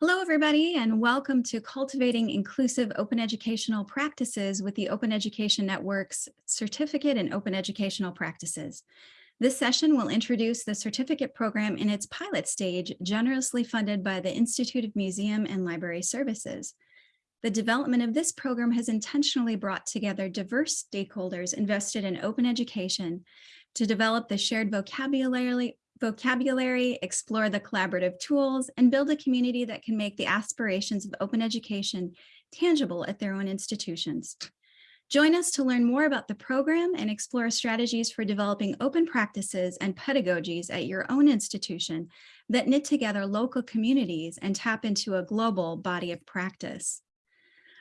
Hello, everybody, and welcome to Cultivating Inclusive Open Educational Practices with the Open Education Network's Certificate in Open Educational Practices. This session will introduce the certificate program in its pilot stage, generously funded by the Institute of Museum and Library Services. The development of this program has intentionally brought together diverse stakeholders invested in open education to develop the shared vocabulary, vocabulary, explore the collaborative tools, and build a community that can make the aspirations of open education tangible at their own institutions. Join us to learn more about the program and explore strategies for developing open practices and pedagogies at your own institution that knit together local communities and tap into a global body of practice.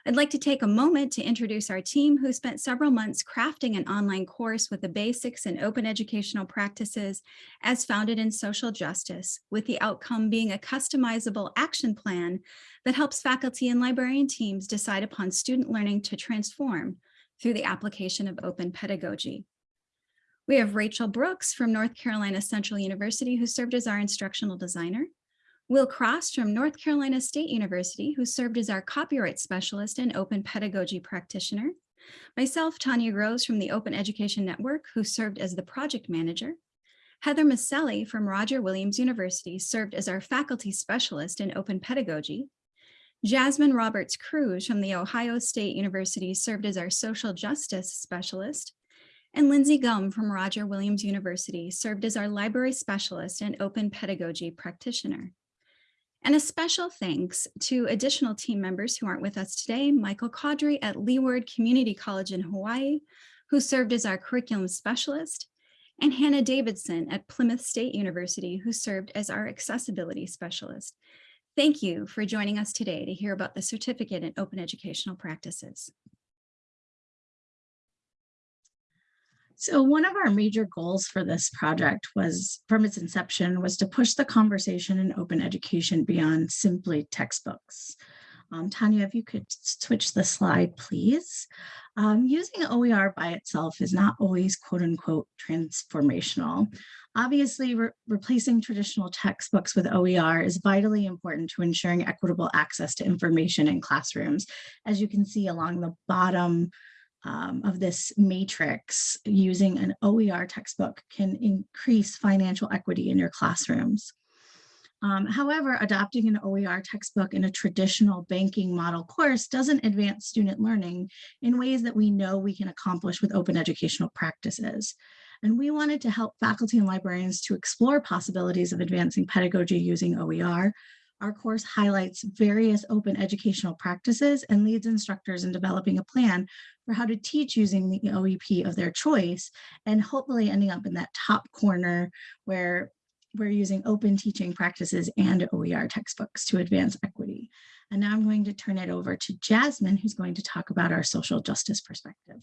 I'd like to take a moment to introduce our team who spent several months crafting an online course with the basics in open educational practices as founded in social justice, with the outcome being a customizable action plan that helps faculty and librarian teams decide upon student learning to transform through the application of open pedagogy. We have Rachel Brooks from North Carolina Central University who served as our instructional designer. Will Cross from North Carolina State University, who served as our copyright specialist and open pedagogy practitioner. Myself, Tanya Groves from the Open Education Network, who served as the project manager. Heather Miceli from Roger Williams University served as our faculty specialist in open pedagogy. Jasmine Roberts Crews from the Ohio State University served as our social justice specialist. And Lindsay Gumb from Roger Williams University served as our library specialist and open pedagogy practitioner. And a special thanks to additional team members who aren't with us today, Michael Caudry at Leeward Community College in Hawaii, who served as our curriculum specialist, and Hannah Davidson at Plymouth State University, who served as our accessibility specialist. Thank you for joining us today to hear about the certificate in open educational practices. So one of our major goals for this project was, from its inception, was to push the conversation in open education beyond simply textbooks. Um, Tanya, if you could switch the slide, please. Um, using OER by itself is not always quote unquote transformational. Obviously, re replacing traditional textbooks with OER is vitally important to ensuring equitable access to information in classrooms. As you can see along the bottom um, of this matrix using an OER textbook can increase financial equity in your classrooms. Um, however, adopting an OER textbook in a traditional banking model course doesn't advance student learning in ways that we know we can accomplish with open educational practices. And we wanted to help faculty and librarians to explore possibilities of advancing pedagogy using OER our course highlights various open educational practices and leads instructors in developing a plan for how to teach using the OEP of their choice and hopefully ending up in that top corner where we're using open teaching practices and OER textbooks to advance equity. And now I'm going to turn it over to Jasmine, who's going to talk about our social justice perspective.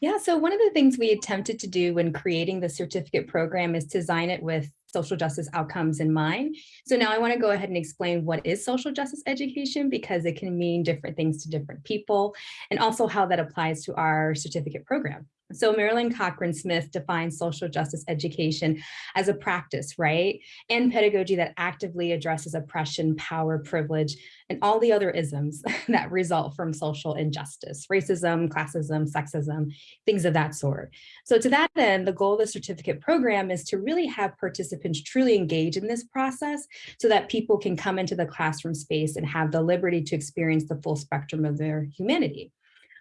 Yeah, so one of the things we attempted to do when creating the certificate program is to design it with social justice outcomes in mind. So now I want to go ahead and explain what is social justice education because it can mean different things to different people and also how that applies to our certificate program. So Marilyn Cochran Smith defines social justice education as a practice, right? And mm-hmm. pedagogy that actively addresses oppression, power, privilege, and all the other isms that result from social injustice, racism, classism, sexism, things of that sort. So to that end, the goal of the certificate program is to really have participants truly engage in this process so that people can come into the classroom space and have the liberty to experience the full spectrum of their humanity.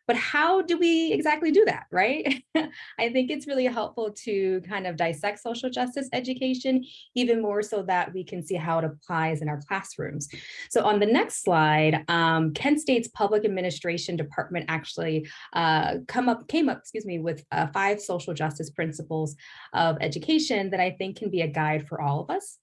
But how do we exactly do that, right? I think it's really helpful to kind of dissect social justice education, even more so that we can see how it applies in our classrooms. So on the next slide, um, Kent State's Public Administration Department actually uh, come up, came up, excuse me, with uh, five social justice principles of education that I think can be a guide for all of us.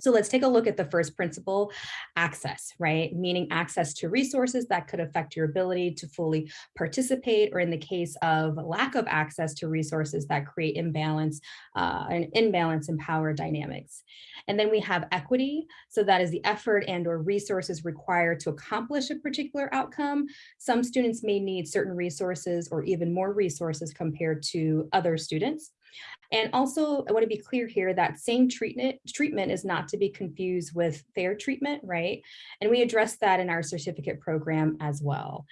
So let's take a look at the first principle, access, right? Meaning access to resources that could affect your ability to fully participate, or in the case of lack of access to resources that create imbalance, uh, an imbalance in power dynamics. And then we have equity. So that is the effort and or resources required to accomplish a particular outcome. Some students may need certain resources or even more resources compared to other students. And also, I want to be clear here that same treatment treatment is not to be confused with fair treatment, right? And we address that in our certificate program as well.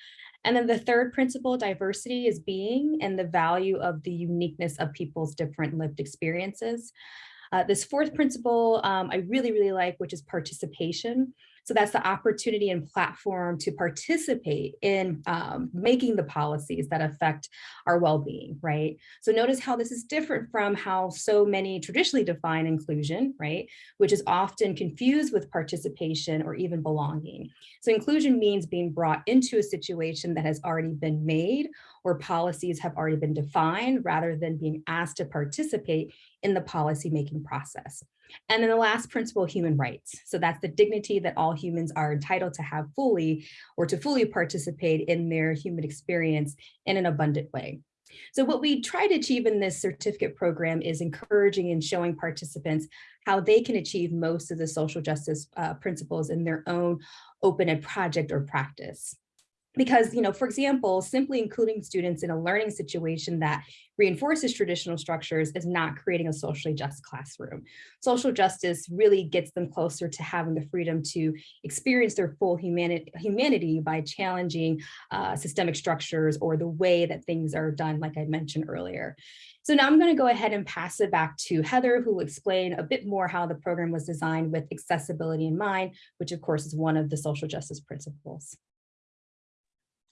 And then the third principle, diversity is being and the value of the uniqueness of people's different lived experiences. Uh, this fourth principle um, I really, really like, which is participation. So that's the opportunity and platform to participate in um, making the policies that affect our well-being, right? So notice how this is different from how so many traditionally define inclusion, right? Which is often confused with participation or even belonging. So inclusion means being brought into a situation that has already been made or policies have already been defined rather than being asked to participate in the policy making process. And then the last principle, human rights. So that's the dignity that all humans are entitled to have fully or to fully participate in their human experience in an abundant way. So what we try to achieve in this certificate program is encouraging and showing participants how they can achieve most of the social justice uh, principles in their own open ed project or practice because, you know, for example, simply including students in a learning situation that reinforces traditional structures is not creating a socially just classroom. Social justice really gets them closer to having the freedom to experience their full humanity, humanity by challenging uh, systemic structures or the way that things are done, like I mentioned earlier. So now I'm going to go ahead and pass it back to Heather, who will explain a bit more how the program was designed with accessibility in mind, which of course is one of the social justice principles.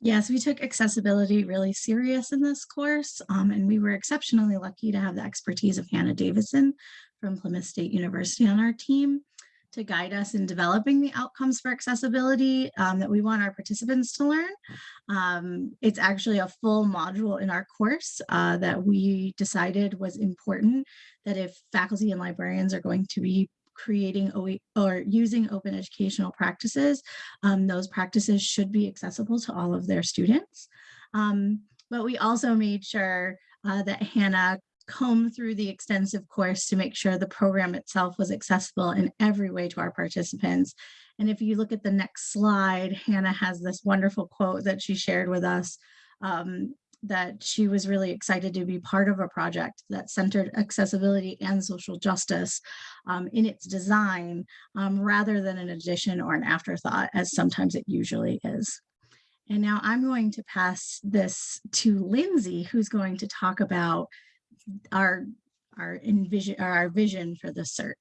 Yes, we took accessibility really serious in this course, um, and we were exceptionally lucky to have the expertise of Hannah Davison from Plymouth State University on our team to guide us in developing the outcomes for accessibility um, that we want our participants to learn. Um, it's actually a full module in our course uh, that we decided was important, that if faculty and librarians are going to be creating or using open educational practices, um, those practices should be accessible to all of their students. Um, but we also made sure uh, that Hannah combed through the extensive course to make sure the program itself was accessible in every way to our participants. And if you look at the next slide, Hannah has this wonderful quote that she shared with us um, that she was really excited to be part of a project that centered accessibility and social justice um, in its design um, rather than an addition or an afterthought as sometimes it usually is. And now I'm going to pass this to Lindsay, who's going to talk about our, our, envision, our vision for the CERT.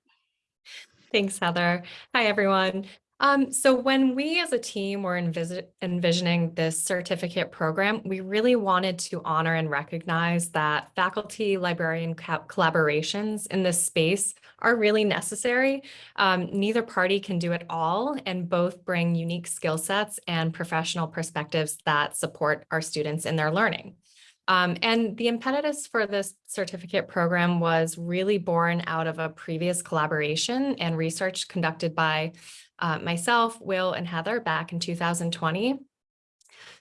Thanks, Heather. Hi, everyone. Um, so when we as a team were envisioning this certificate program, we really wanted to honor and recognize that faculty librarian collaborations in this space are really necessary. Um, neither party can do it all and both bring unique skill sets and professional perspectives that support our students in their learning. Um, and the impetus for this certificate program was really born out of a previous collaboration and research conducted by uh, myself, Will, and Heather back in 2020.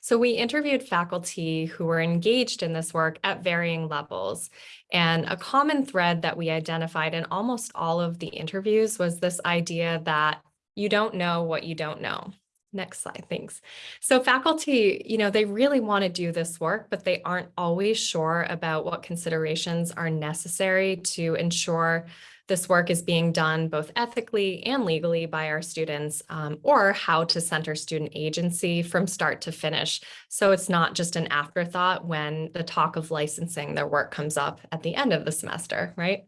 So we interviewed faculty who were engaged in this work at varying levels. And a common thread that we identified in almost all of the interviews was this idea that you don't know what you don't know. Next slide, thanks. So faculty, you know, they really want to do this work, but they aren't always sure about what considerations are necessary to ensure this work is being done both ethically and legally by our students, um, or how to center student agency from start to finish. So it's not just an afterthought when the talk of licensing their work comes up at the end of the semester, right?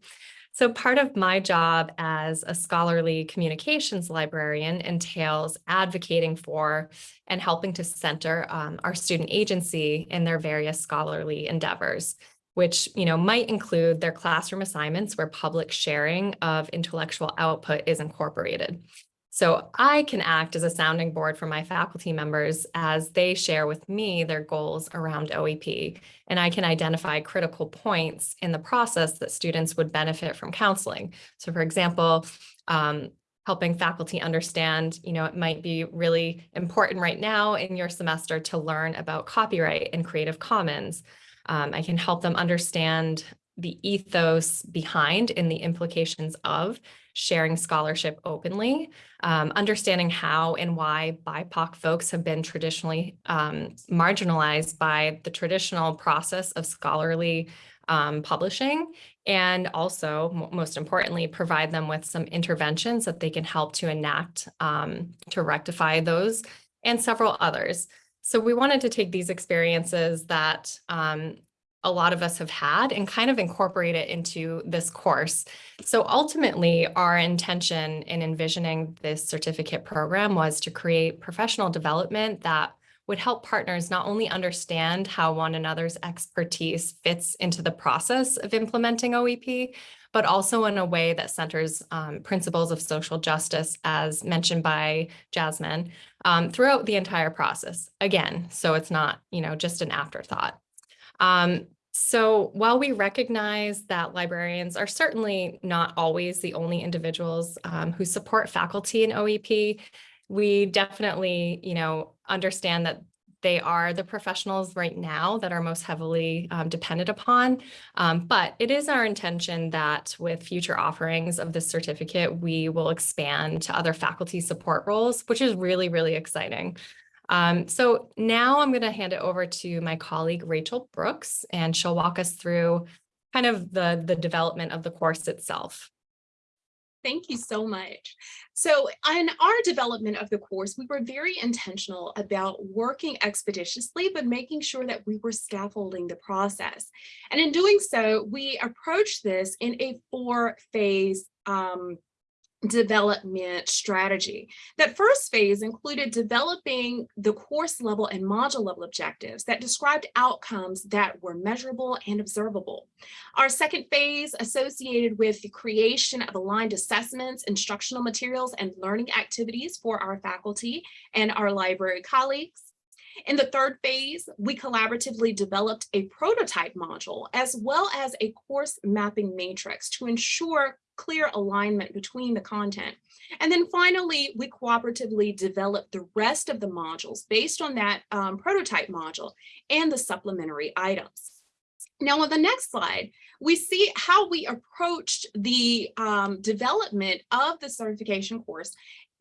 So part of my job as a scholarly communications librarian entails advocating for and helping to center um, our student agency in their various scholarly endeavors which you know might include their classroom assignments where public sharing of intellectual output is incorporated. So I can act as a sounding board for my faculty members as they share with me their goals around OEP, and I can identify critical points in the process that students would benefit from counseling. So for example, um, helping faculty understand, you know, it might be really important right now in your semester to learn about copyright and Creative Commons. Um, I can help them understand the ethos behind and the implications of sharing scholarship openly, um, understanding how and why BIPOC folks have been traditionally um, marginalized by the traditional process of scholarly um, publishing, and also, most importantly, provide them with some interventions that they can help to enact um, to rectify those and several others. So we wanted to take these experiences that um, a lot of us have had and kind of incorporate it into this course. So ultimately, our intention in envisioning this certificate program was to create professional development that would help partners not only understand how one another's expertise fits into the process of implementing OEP, but also in a way that centers um, principles of social justice, as mentioned by Jasmine, um, throughout the entire process. Again, so it's not, you know, just an afterthought. Um, so while we recognize that librarians are certainly not always the only individuals um, who support faculty in OEP, we definitely, you know, understand that they are the professionals right now that are most heavily um, dependent upon. Um, but it is our intention that with future offerings of this certificate, we will expand to other faculty support roles, which is really, really exciting. Um, so now I'm going to hand it over to my colleague Rachel Brooks, and she'll walk us through kind of the, the development of the course itself. Thank you so much. So in our development of the course, we were very intentional about working expeditiously, but making sure that we were scaffolding the process. And in doing so, we approached this in a four phase um, development strategy. That first phase included developing the course level and module level objectives that described outcomes that were measurable and observable. Our second phase associated with the creation of aligned assessments, instructional materials, and learning activities for our faculty and our library colleagues. In the third phase, we collaboratively developed a prototype module as well as a course mapping matrix to ensure clear alignment between the content. And then finally, we cooperatively developed the rest of the modules based on that um, prototype module and the supplementary items. Now on the next slide, we see how we approached the um, development of the certification course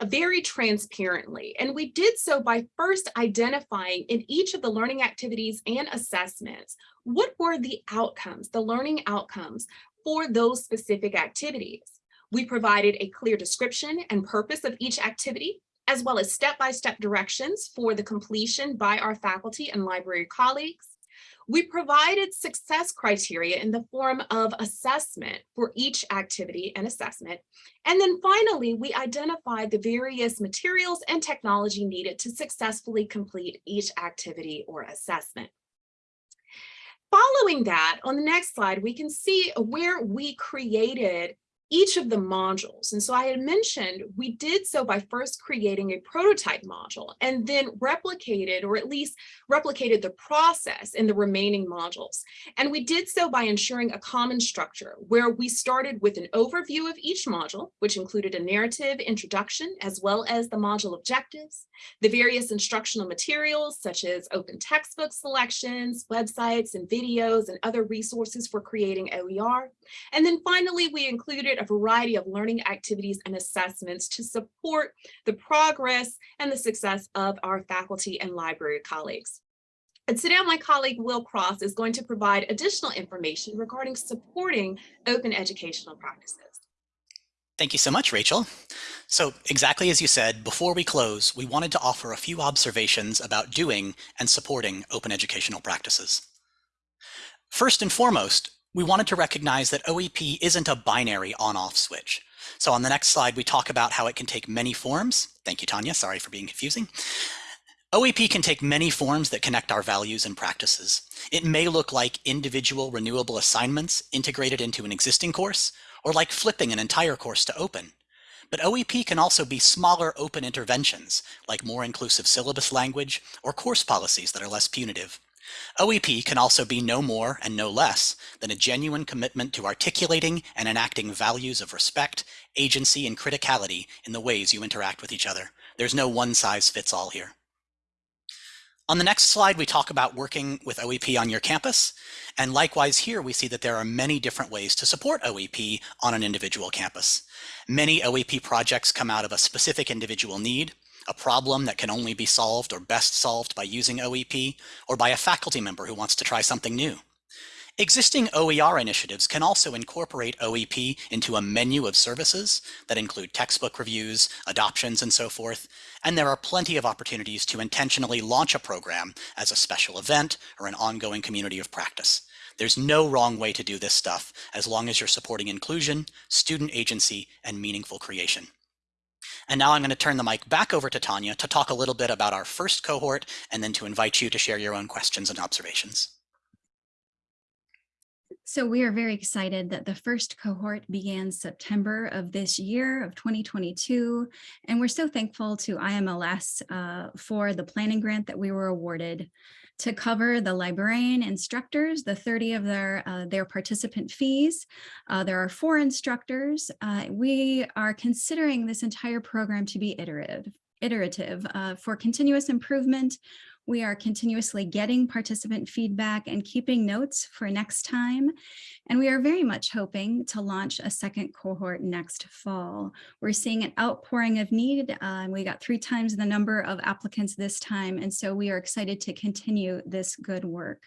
very transparently. And we did so by first identifying in each of the learning activities and assessments, what were the outcomes, the learning outcomes for those specific activities. We provided a clear description and purpose of each activity, as well as step-by-step -step directions for the completion by our faculty and library colleagues. We provided success criteria in the form of assessment for each activity and assessment. And then finally, we identified the various materials and technology needed to successfully complete each activity or assessment. Following that, on the next slide, we can see where we created each of the modules. And so I had mentioned we did so by first creating a prototype module and then replicated or at least replicated the process in the remaining modules. And we did so by ensuring a common structure where we started with an overview of each module, which included a narrative introduction as well as the module objectives, the various instructional materials such as open textbook selections, websites and videos and other resources for creating OER. And then finally, we included a variety of learning activities and assessments to support the progress and the success of our faculty and library colleagues. And today my colleague Will Cross is going to provide additional information regarding supporting open educational practices. Thank you so much, Rachel. So exactly as you said, before we close, we wanted to offer a few observations about doing and supporting open educational practices. First and foremost, we wanted to recognize that OEP isn't a binary on-off switch. So on the next slide, we talk about how it can take many forms. Thank you, Tanya. Sorry for being confusing. OEP can take many forms that connect our values and practices. It may look like individual renewable assignments integrated into an existing course, or like flipping an entire course to open. But OEP can also be smaller open interventions, like more inclusive syllabus language or course policies that are less punitive. OEP can also be no more and no less than a genuine commitment to articulating and enacting values of respect, agency, and criticality in the ways you interact with each other. There's no one size fits all here. On the next slide, we talk about working with OEP on your campus. And likewise here, we see that there are many different ways to support OEP on an individual campus. Many OEP projects come out of a specific individual need, a problem that can only be solved or best solved by using OEP, or by a faculty member who wants to try something new. Existing OER initiatives can also incorporate OEP into a menu of services that include textbook reviews, adoptions, and so forth. And there are plenty of opportunities to intentionally launch a program as a special event or an ongoing community of practice. There's no wrong way to do this stuff as long as you're supporting inclusion, student agency, and meaningful creation. And now I'm going to turn the mic back over to Tanya to talk a little bit about our first cohort and then to invite you to share your own questions and observations. So we are very excited that the first cohort began September of this year of 2022. And we're so thankful to IMLS uh, for the planning grant that we were awarded to cover the librarian instructors, the 30 of their, uh, their participant fees. Uh, there are four instructors. Uh, we are considering this entire program to be iterative, iterative uh, for continuous improvement. We are continuously getting participant feedback and keeping notes for next time. And we are very much hoping to launch a second cohort next fall. We're seeing an outpouring of need. Uh, we got three times the number of applicants this time. And so we are excited to continue this good work.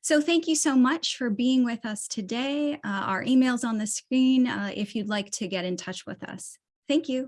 So thank you so much for being with us today. Uh, our email's on the screen uh, if you'd like to get in touch with us. Thank you.